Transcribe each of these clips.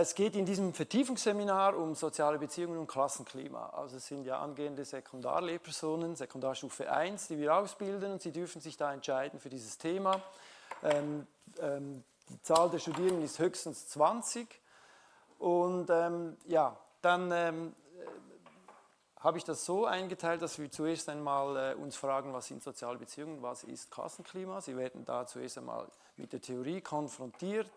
Es geht in diesem Vertiefungsseminar um soziale Beziehungen und Klassenklima. Also es sind ja angehende Sekundarlehrpersonen, Sekundarstufe 1, die wir ausbilden und sie dürfen sich da entscheiden für dieses Thema. Ähm, ähm, die Zahl der Studierenden ist höchstens 20 und ähm, ja, dann ähm, äh, habe ich das so eingeteilt, dass wir zuerst einmal äh, uns fragen, was sind soziale Beziehungen, was ist Klassenklima. Sie werden da zuerst einmal mit der Theorie konfrontiert,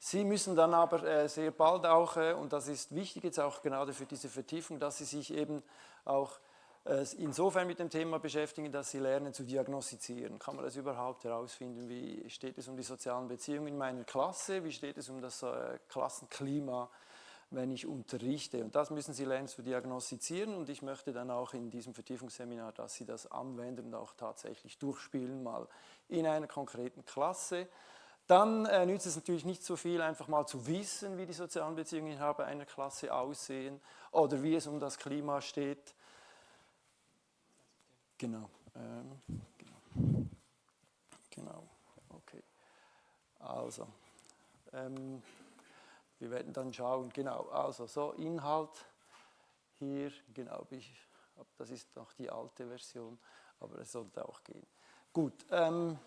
Sie müssen dann aber äh, sehr bald auch, äh, und das ist wichtig jetzt auch gerade für diese Vertiefung, dass Sie sich eben auch äh, insofern mit dem Thema beschäftigen, dass Sie lernen zu diagnostizieren. Kann man das überhaupt herausfinden? Wie steht es um die sozialen Beziehungen in meiner Klasse? Wie steht es um das Klassenklima, wenn ich unterrichte? Und das müssen Sie lernen zu diagnostizieren und ich möchte dann auch in diesem Vertiefungsseminar, dass Sie das anwenden und auch tatsächlich durchspielen, mal in einer konkreten Klasse. Dann äh, nützt es natürlich nicht so viel, einfach mal zu wissen, wie die sozialen Beziehungen innerhalb einer Klasse aussehen oder wie es um das Klima steht. Genau. Ähm, genau. genau. Okay. Also, ähm, wir werden dann schauen, genau, also so Inhalt hier, genau, das ist noch die alte Version, aber es sollte auch gehen. Gut, ähm,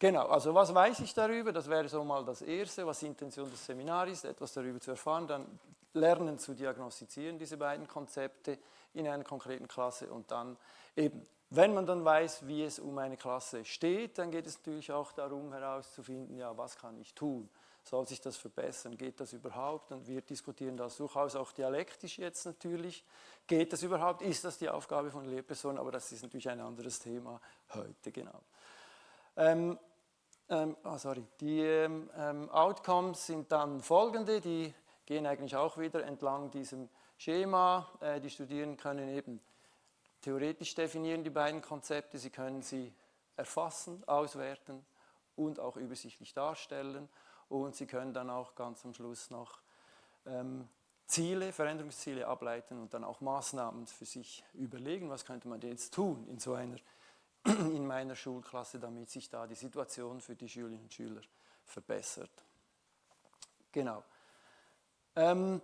Genau, also was weiß ich darüber? Das wäre so mal das Erste, was die Intention des Seminars ist, etwas darüber zu erfahren, dann lernen zu diagnostizieren, diese beiden Konzepte in einer konkreten Klasse und dann eben, wenn man dann weiß, wie es um eine Klasse steht, dann geht es natürlich auch darum herauszufinden, ja, was kann ich tun? Soll sich das verbessern? Geht das überhaupt? Und wir diskutieren das durchaus auch dialektisch jetzt natürlich. Geht das überhaupt? Ist das die Aufgabe von Lehrpersonen? Aber das ist natürlich ein anderes Thema heute, genau. Ähm, ähm, oh sorry, die ähm, ähm, Outcomes sind dann folgende, die gehen eigentlich auch wieder entlang diesem Schema. Äh, die Studierenden können eben theoretisch definieren die beiden Konzepte, sie können sie erfassen, auswerten und auch übersichtlich darstellen. Und sie können dann auch ganz am Schluss noch ähm, Ziele, Veränderungsziele ableiten und dann auch Maßnahmen für sich überlegen, was könnte man jetzt tun in so einer in meiner Schulklasse, damit sich da die Situation für die Schülerinnen und Schüler verbessert. Genau. Ähm,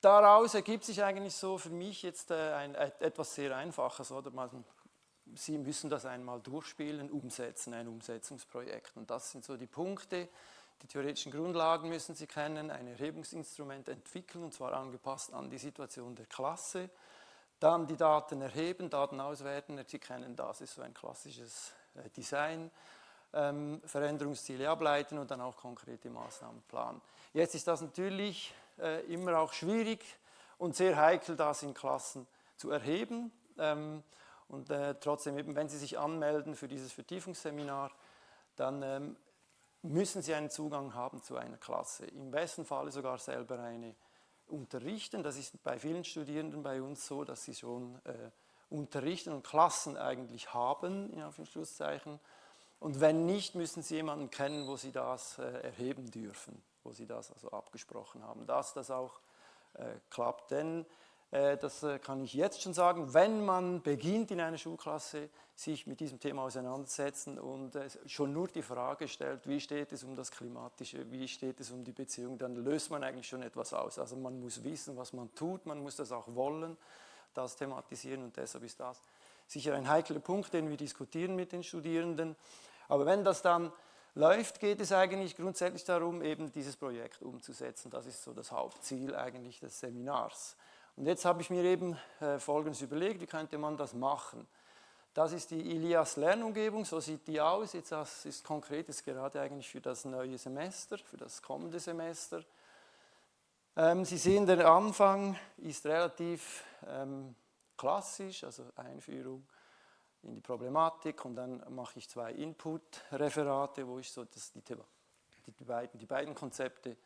daraus ergibt sich eigentlich so für mich jetzt äh, ein, etwas sehr Einfaches. Oder? Man, Sie müssen das einmal durchspielen, umsetzen, ein Umsetzungsprojekt. Und das sind so die Punkte. Die theoretischen Grundlagen müssen Sie kennen, ein Erhebungsinstrument entwickeln, und zwar angepasst an die Situation der Klasse. Dann die Daten erheben, Daten auswerten, Sie kennen das, ist so ein klassisches äh, Design. Ähm, Veränderungsziele ableiten und dann auch konkrete Maßnahmen planen. Jetzt ist das natürlich äh, immer auch schwierig und sehr heikel, das in Klassen zu erheben. Ähm, und äh, trotzdem, eben, wenn Sie sich anmelden für dieses Vertiefungsseminar, dann ähm, müssen Sie einen Zugang haben zu einer Klasse. Im besten Falle sogar selber eine unterrichten. Das ist bei vielen Studierenden bei uns so, dass sie schon äh, unterrichten und Klassen eigentlich haben, in Anführungszeichen. Und wenn nicht, müssen sie jemanden kennen, wo sie das äh, erheben dürfen, wo sie das also abgesprochen haben, dass das auch äh, klappt. Denn das äh, kann ich jetzt schon sagen, wenn man beginnt in einer Schulklasse, sich mit diesem Thema auseinandersetzen und äh, schon nur die Frage stellt, wie steht es um das Klimatische, wie steht es um die Beziehung, dann löst man eigentlich schon etwas aus. Also man muss wissen, was man tut, man muss das auch wollen, das thematisieren und deshalb ist das sicher ein heikler Punkt, den wir diskutieren mit den Studierenden. Aber wenn das dann läuft, geht es eigentlich grundsätzlich darum, eben dieses Projekt umzusetzen. Das ist so das Hauptziel eigentlich des Seminars. Und jetzt habe ich mir eben äh, Folgendes überlegt, wie könnte man das machen. Das ist die Ilias Lernumgebung, so sieht die aus. Jetzt das ist konkret, ist gerade eigentlich für das neue Semester, für das kommende Semester. Ähm, Sie sehen, der Anfang ist relativ ähm, klassisch, also Einführung in die Problematik und dann mache ich zwei Input-Referate, wo ich so das, die, die, beiden, die beiden Konzepte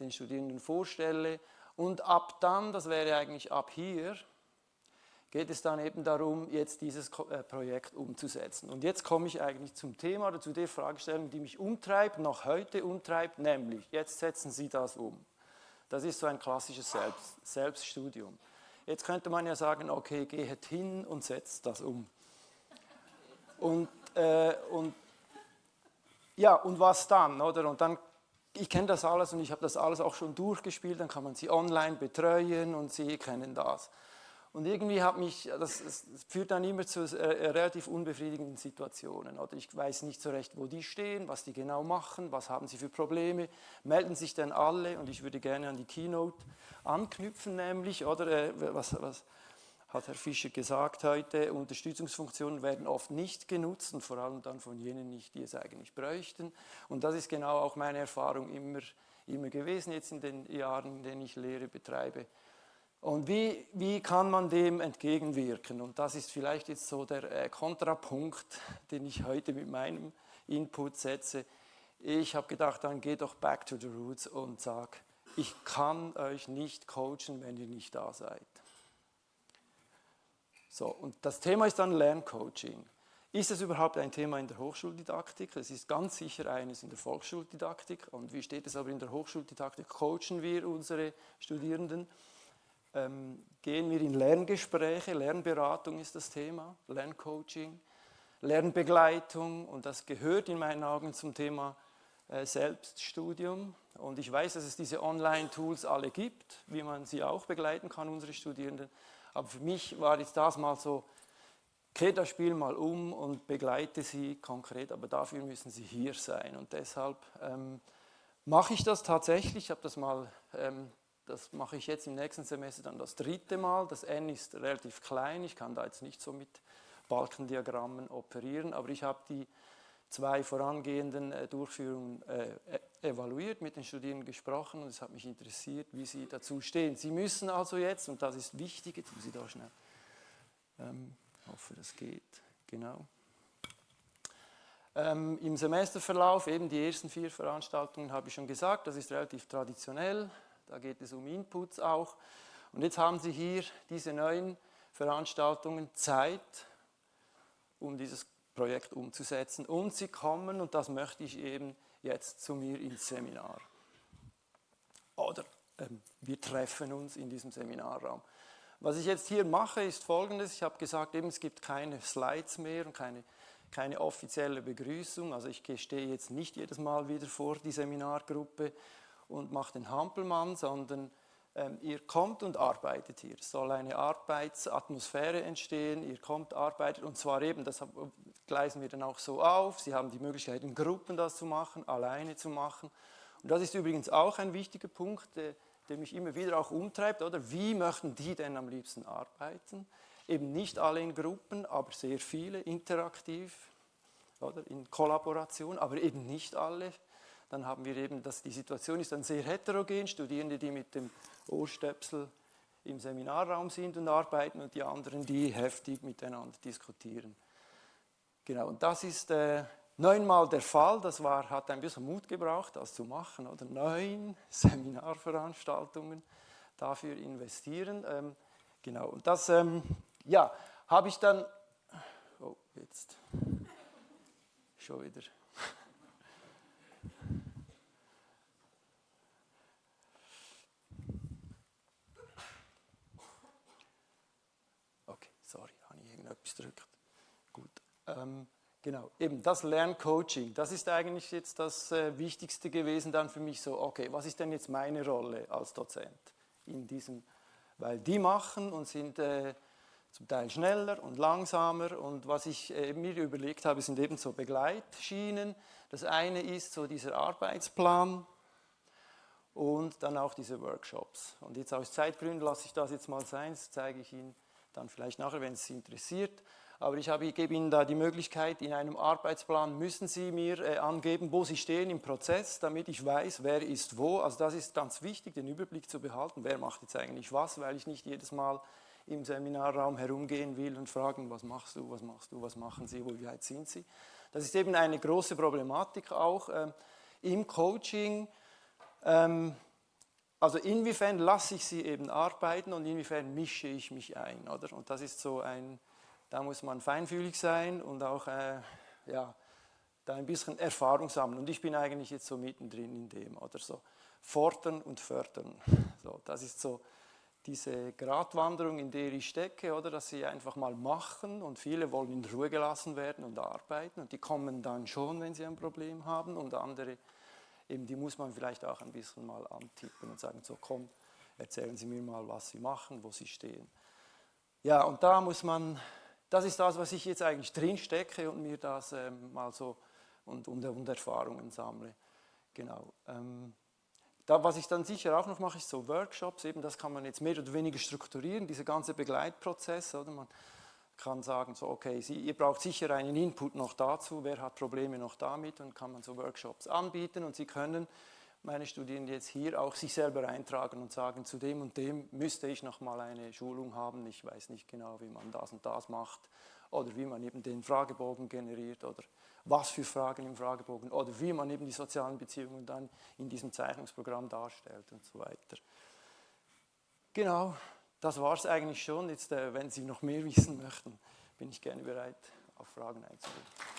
den Studierenden vorstelle und ab dann, das wäre eigentlich ab hier, geht es dann eben darum, jetzt dieses äh, Projekt umzusetzen. Und jetzt komme ich eigentlich zum Thema oder zu der Fragestellung, die mich umtreibt, noch heute umtreibt, nämlich, jetzt setzen Sie das um. Das ist so ein klassisches Selbst, Selbststudium. Jetzt könnte man ja sagen, okay, geht hin und setzt das um. Und, äh, und ja, und was dann, oder? Und dann ich kenne das alles und ich habe das alles auch schon durchgespielt, dann kann man sie online betreuen und sie kennen das. Und irgendwie hat mich, das, das führt dann immer zu äh, relativ unbefriedigenden Situationen. Oder ich weiß nicht so recht, wo die stehen, was die genau machen, was haben sie für Probleme, melden sich dann alle und ich würde gerne an die Keynote anknüpfen, nämlich, oder äh, was, was hat Herr Fischer gesagt heute, Unterstützungsfunktionen werden oft nicht genutzt und vor allem dann von jenen nicht, die es eigentlich bräuchten. Und das ist genau auch meine Erfahrung immer, immer gewesen, jetzt in den Jahren, in denen ich Lehre betreibe und wie, wie kann man dem entgegenwirken? Und das ist vielleicht jetzt so der äh, Kontrapunkt, den ich heute mit meinem Input setze. Ich habe gedacht, dann geh doch back to the roots und sag, ich kann euch nicht coachen, wenn ihr nicht da seid. So, und das Thema ist dann Lerncoaching. Ist es überhaupt ein Thema in der Hochschuldidaktik? Es ist ganz sicher eines in der Volksschuldidaktik. Und wie steht es aber in der Hochschuldidaktik? Coachen wir unsere Studierenden? ähm, gehen wir in Lerngespräche, Lernberatung ist das Thema, Lerncoaching, Lernbegleitung und das gehört in meinen Augen zum Thema äh, Selbststudium. Und ich weiß, dass es diese Online-Tools alle gibt, wie man sie auch begleiten kann, unsere Studierenden. Aber für mich war jetzt das mal so, kehre das Spiel mal um und begleite sie konkret, aber dafür müssen sie hier sein. Und deshalb ähm, mache ich das tatsächlich, ich das mal ähm, das mache ich jetzt im nächsten Semester dann das dritte Mal. Das N ist relativ klein, ich kann da jetzt nicht so mit Balkendiagrammen operieren, aber ich habe die zwei vorangehenden äh, Durchführungen äh, e-, evaluiert, mit den Studierenden gesprochen und es hat mich interessiert, wie sie dazu stehen. Sie müssen also jetzt, und das ist wichtig, jetzt muss ich da schnell, ähm, hoffe, das geht, genau. Ähm, Im Semesterverlauf, eben die ersten vier Veranstaltungen habe ich schon gesagt, das ist relativ traditionell, da geht es um Inputs auch. Und jetzt haben Sie hier diese neuen Veranstaltungen Zeit, um dieses Projekt umzusetzen. Und Sie kommen, und das möchte ich eben jetzt zu mir ins Seminar. Oder ähm, wir treffen uns in diesem Seminarraum. Was ich jetzt hier mache, ist folgendes. Ich habe gesagt, eben, es gibt keine Slides mehr und keine, keine offizielle Begrüßung. Also ich stehe jetzt nicht jedes Mal wieder vor die Seminargruppe und macht den Hampelmann, sondern ähm, ihr kommt und arbeitet hier. Es soll eine Arbeitsatmosphäre entstehen, ihr kommt, arbeitet und zwar eben, das gleisen wir dann auch so auf, Sie haben die Möglichkeit in Gruppen das zu machen, alleine zu machen. Und das ist übrigens auch ein wichtiger Punkt, der, der mich immer wieder auch umtreibt, oder? Wie möchten die denn am liebsten arbeiten? Eben nicht alle in Gruppen, aber sehr viele interaktiv, oder? In Kollaboration, aber eben nicht alle dann haben wir eben, dass die Situation ist dann sehr heterogen, Studierende, die mit dem Ohrstöpsel im Seminarraum sind und arbeiten und die anderen, die heftig miteinander diskutieren. Genau, und das ist äh, neunmal der Fall, das war, hat ein bisschen Mut gebraucht, das zu machen, oder neun Seminarveranstaltungen dafür investieren. Ähm, genau, und das, ähm, ja, habe ich dann, oh, jetzt, schon wieder. etwas drückt. Gut. Ähm, genau, eben das Lerncoaching, das ist eigentlich jetzt das äh, Wichtigste gewesen dann für mich so, okay, was ist denn jetzt meine Rolle als Dozent in diesem, weil die machen und sind äh, zum Teil schneller und langsamer und was ich äh, mir überlegt habe, sind eben so Begleitschienen. Das eine ist so dieser Arbeitsplan, und dann auch diese Workshops. Und jetzt aus Zeitgründen lasse ich das jetzt mal sein, das zeige ich Ihnen dann vielleicht nachher, wenn es Sie interessiert. Aber ich, habe, gebe Ihnen da die Möglichkeit, in einem Arbeitsplan müssen Sie mir äh, angeben, wo Sie stehen im Prozess, damit ich weiß, wer ist wo. Also das ist ganz wichtig, den Überblick zu behalten, wer macht jetzt eigentlich was, weil ich nicht jedes Mal im Seminarraum herumgehen will und fragen, was machst du, was machst du, was machen Sie, wie weit sind Sie. Das ist eben eine große Problematik auch äh, im Coaching. Ähm, also inwiefern lasse ich sie eben arbeiten und inwiefern mische ich mich ein, oder? Und das ist so ein, da muss man feinfühlig sein und auch, äh, ja, da ein bisschen Erfahrung sammeln. Und ich bin eigentlich jetzt so mittendrin in dem, oder so. Fordern und fördern. So, das ist so diese Gratwanderung, in der ich stecke, oder? Dass sie einfach mal machen und viele wollen in Ruhe gelassen werden und arbeiten und die kommen dann schon, wenn sie ein Problem haben und andere eben die muss man vielleicht auch ein bisschen mal antippen und sagen, so komm, erzählen Sie mir mal, was Sie machen, wo Sie stehen. Ja, und da muss man, das ist das, was ich jetzt eigentlich drin stecke und mir das ähm, mal so und, und, und, Erfahrungen sammle. Genau. Ähm, da, was ich dann sicher auch noch mache, ist so Workshops, eben das kann man jetzt mehr oder weniger strukturieren, dieser ganze Begleitprozess, oder? Man kann sagen, so okay, Sie, ihr braucht sicher einen Input noch dazu, wer hat Probleme noch damit und kann man so Workshops anbieten und Sie können meine Studierenden jetzt hier auch sich selber eintragen und sagen, zu dem und dem müsste ich noch mal eine Schulung haben, ich weiß nicht genau, wie man das und das macht oder wie man eben den Fragebogen generiert oder was für Fragen im Fragebogen oder wie man eben die sozialen Beziehungen dann in diesem Zeichnungsprogramm darstellt und so weiter. Genau, das war es eigentlich schon. Jetzt, äh, wenn Sie noch mehr wissen möchten, bin ich gerne bereit, auf Fragen einzugehen.